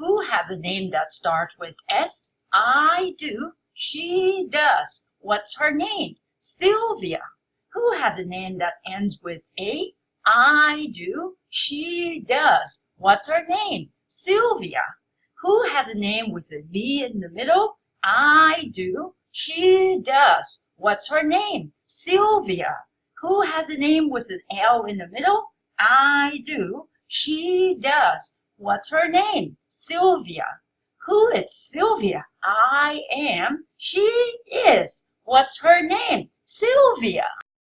Who has a name that starts with S? I do. She does. What's her name? Sylvia. Who has a name that ends with A? I do. She does. What's her name? Sylvia. Who has a name with a V in the middle? I do. She does. What's her name? Sylvia. Who has a name with an L in the middle? I do. She does. What's her name? Sylvia. Who is Sylvia? I am. She is. What's her name? Sylvia.